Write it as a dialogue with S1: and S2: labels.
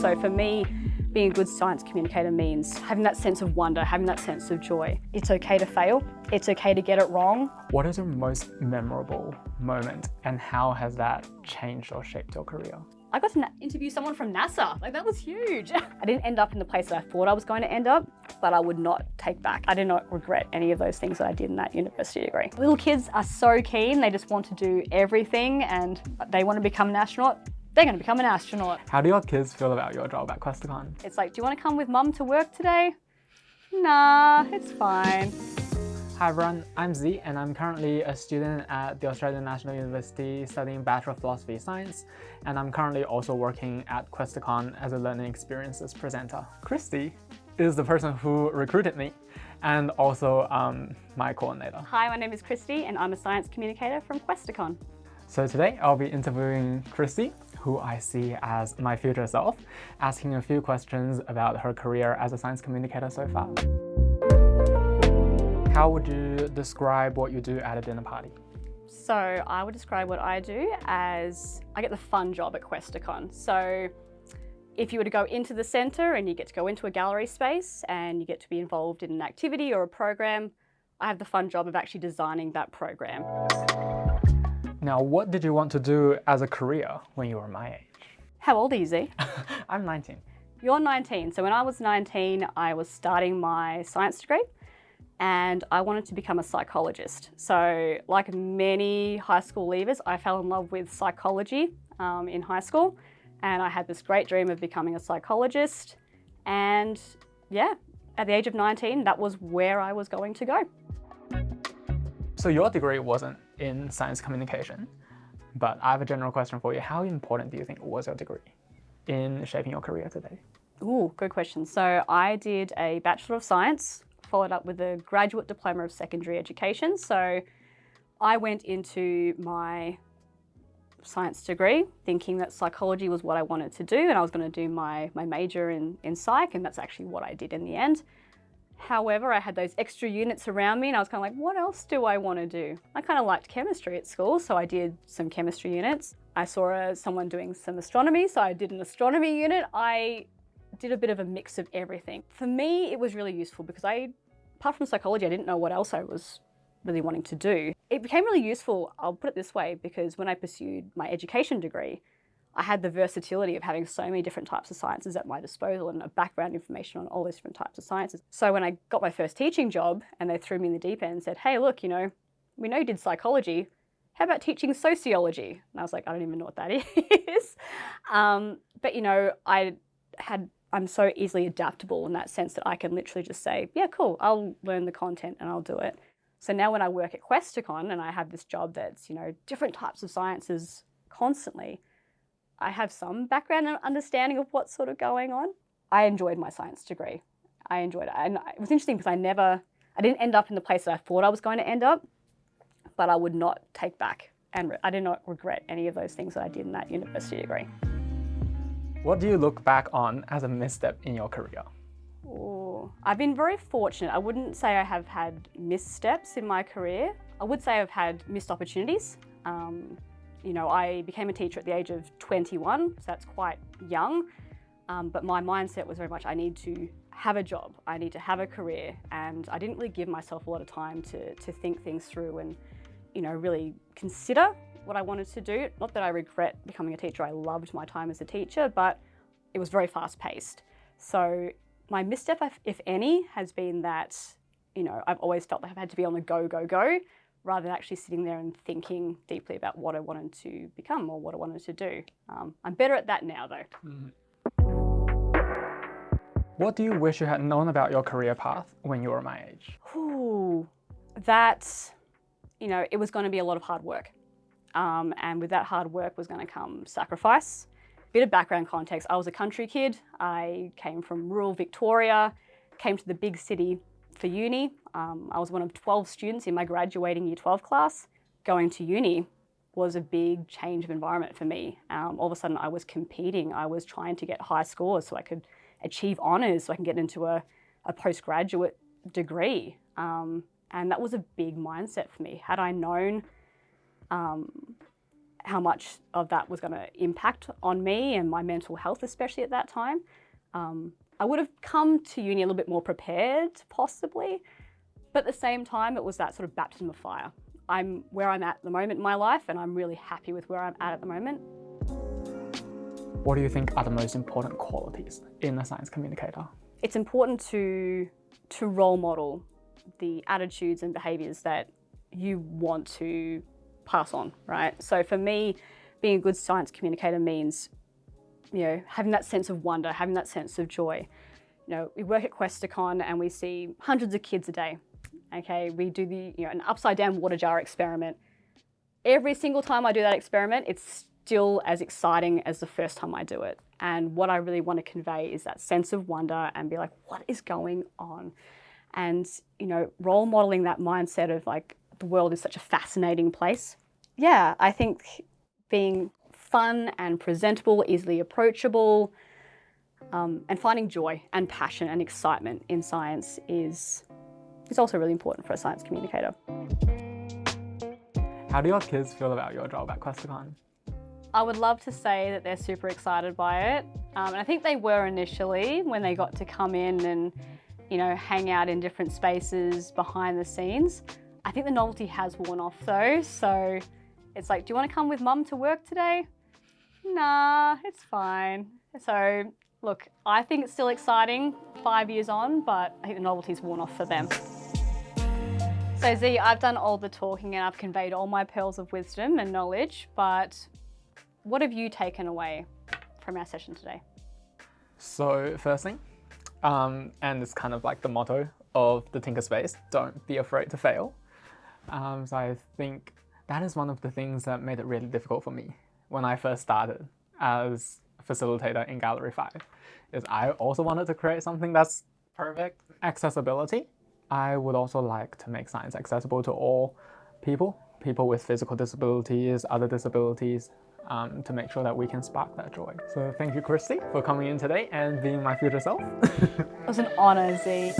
S1: So for me, being a good science communicator means having that sense of wonder, having that sense of joy. It's okay to fail. It's okay to get it wrong.
S2: What is your most memorable moment and how has that changed or shaped your career?
S1: I got to interview someone from NASA. Like that was huge. I didn't end up in the place that I thought I was going to end up, but I would not take back. I did not regret any of those things that I did in that university degree. Little kids are so keen. They just want to do everything and they want to become an astronaut they're going to become an astronaut.
S2: How do your kids feel about your job at Questacon?
S1: It's like, do you want to come with mum to work today? Nah, it's fine.
S2: Hi everyone, I'm Z and I'm currently a student at the Australian National University studying Bachelor of Philosophy Science and I'm currently also working at Questacon as a learning experiences presenter. Christy is the person who recruited me and also um, my coordinator.
S1: Hi, my name is Christy and I'm a science communicator from Questacon.
S2: So today I'll be interviewing Christy, who I see as my future self, asking a few questions about her career as a science communicator so far. How would you describe what you do at a dinner party?
S1: So I would describe what I do as, I get the fun job at Questacon. So if you were to go into the centre and you get to go into a gallery space and you get to be involved in an activity or a program, I have the fun job of actually designing that program.
S2: Now, what did you want to do as a career when you were my age?
S1: How old are you, Z?
S2: I'm 19.
S1: You're 19. So when I was 19, I was starting my science degree and I wanted to become a psychologist. So like many high school leavers, I fell in love with psychology um, in high school and I had this great dream of becoming a psychologist and yeah, at the age of 19, that was where I was going to go.
S2: So your degree wasn't in science communication, but I have a general question for you. How important do you think was your degree in shaping your career today?
S1: Ooh, good question. So I did a Bachelor of Science followed up with a graduate diploma of secondary education. So I went into my science degree thinking that psychology was what I wanted to do and I was going to do my, my major in, in psych and that's actually what I did in the end. However, I had those extra units around me and I was kind of like, what else do I want to do? I kind of liked chemistry at school, so I did some chemistry units. I saw uh, someone doing some astronomy, so I did an astronomy unit. I did a bit of a mix of everything. For me, it was really useful because I, apart from psychology, I didn't know what else I was really wanting to do. It became really useful, I'll put it this way, because when I pursued my education degree, I had the versatility of having so many different types of sciences at my disposal and a background information on all those different types of sciences. So when I got my first teaching job and they threw me in the deep end and said, hey, look, you know, we know you did psychology, how about teaching sociology? And I was like, I don't even know what that is. um, but you know, I had I'm so easily adaptable in that sense that I can literally just say, yeah, cool, I'll learn the content and I'll do it. So now when I work at Questacon and I have this job that's, you know, different types of sciences constantly, I have some background and understanding of what's sort of going on. I enjoyed my science degree. I enjoyed it. And it was interesting because I never, I didn't end up in the place that I thought I was going to end up, but I would not take back. And I did not regret any of those things that I did in that university degree.
S2: What do you look back on as a misstep in your career?
S1: Ooh, I've been very fortunate. I wouldn't say I have had missteps in my career. I would say I've had missed opportunities. Um, you know, I became a teacher at the age of 21, so that's quite young. Um, but my mindset was very much, I need to have a job, I need to have a career, and I didn't really give myself a lot of time to, to think things through and, you know, really consider what I wanted to do. Not that I regret becoming a teacher, I loved my time as a teacher, but it was very fast paced. So my misstep, if any, has been that, you know, I've always felt like I've had to be on the go, go, go, rather than actually sitting there and thinking deeply about what I wanted to become or what I wanted to do. Um, I'm better at that now though. Mm.
S2: What do you wish you had known about your career path when you were my age?
S1: Ooh, that, you know, it was going to be a lot of hard work. Um, and with that hard work was going to come sacrifice. Bit of background context, I was a country kid. I came from rural Victoria, came to the big city for uni. Um, I was one of 12 students in my graduating year 12 class. Going to uni was a big change of environment for me. Um, all of a sudden I was competing. I was trying to get high scores so I could achieve honours, so I can get into a, a postgraduate degree. Um, and that was a big mindset for me. Had I known um, how much of that was going to impact on me and my mental health, especially at that time. I would have come to uni a little bit more prepared, possibly, but at the same time, it was that sort of baptism of fire. I'm where I'm at the moment in my life, and I'm really happy with where I'm at at the moment.
S2: What do you think are the most important qualities in a science communicator?
S1: It's important to, to role model the attitudes and behaviours that you want to pass on, right? So for me, being a good science communicator means, you know, having that sense of wonder, having that sense of joy. You know, we work at Questacon and we see hundreds of kids a day. Okay, we do the, you know, an upside down water jar experiment. Every single time I do that experiment, it's still as exciting as the first time I do it. And what I really want to convey is that sense of wonder and be like, what is going on? And, you know, role modeling that mindset of like, the world is such a fascinating place. Yeah, I think being fun and presentable, easily approachable, um, and finding joy and passion and excitement in science is, is also really important for a science communicator.
S2: How do your kids feel about your job at Questacon?
S1: I would love to say that they're super excited by it. Um, and I think they were initially when they got to come in and, you know, hang out in different spaces behind the scenes. I think the novelty has worn off though. So it's like, do you want to come with mum to work today? Nah, it's fine. So look, I think it's still exciting five years on, but I think the novelty's worn off for them. So Z, I've done all the talking and I've conveyed all my pearls of wisdom and knowledge, but what have you taken away from our session today?
S2: So first thing, um, and it's kind of like the motto of the Tinker Space, don't be afraid to fail. Um, so I think that is one of the things that made it really difficult for me when I first started as facilitator in Gallery 5, is I also wanted to create something that's perfect. Accessibility. I would also like to make science accessible to all people, people with physical disabilities, other disabilities, um, to make sure that we can spark that joy. So thank you, Christy, for coming in today and being my future self.
S1: it was an honor, Z.